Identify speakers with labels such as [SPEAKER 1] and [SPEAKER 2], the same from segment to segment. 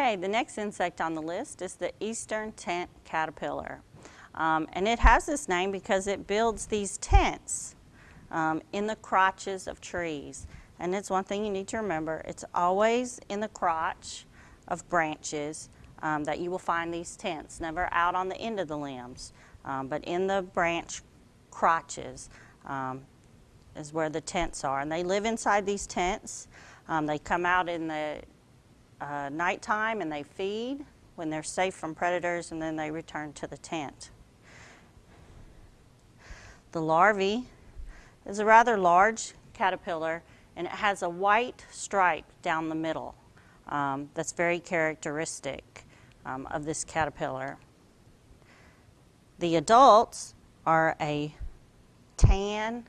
[SPEAKER 1] Okay, the next insect on the list is the eastern tent caterpillar. Um, and it has this name because it builds these tents um, in the crotches of trees. And it's one thing you need to remember, it's always in the crotch of branches um, that you will find these tents, never out on the end of the limbs, um, but in the branch crotches um, is where the tents are. And they live inside these tents. Um, they come out in the uh, nighttime and they feed when they're safe from predators and then they return to the tent. The larvae is a rather large caterpillar and it has a white stripe down the middle um, that's very characteristic um, of this caterpillar. The adults are a tan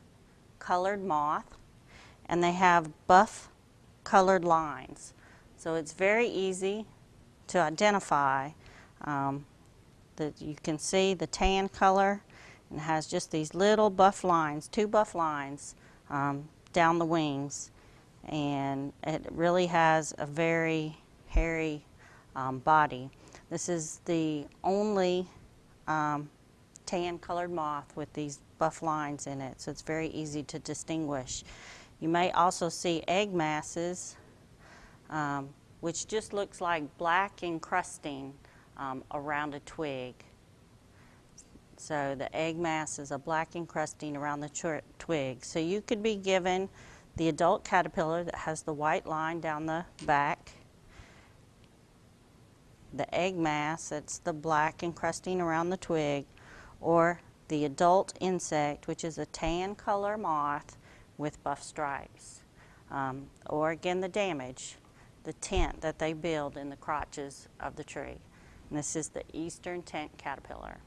[SPEAKER 1] colored moth and they have buff colored lines. So it's very easy to identify um, that you can see the tan color and it has just these little buff lines, two buff lines um, down the wings. And it really has a very hairy um, body. This is the only um, tan colored moth with these buff lines in it, so it's very easy to distinguish. You may also see egg masses, um, which just looks like black encrusting um, around a twig. So the egg mass is a black encrusting around the twig. So you could be given the adult caterpillar that has the white line down the back, the egg mass, that's the black encrusting around the twig, or the adult insect, which is a tan color moth with buff stripes. Um, or again, the damage, the tent that they build in the crotches of the tree. And this is the eastern tent caterpillar.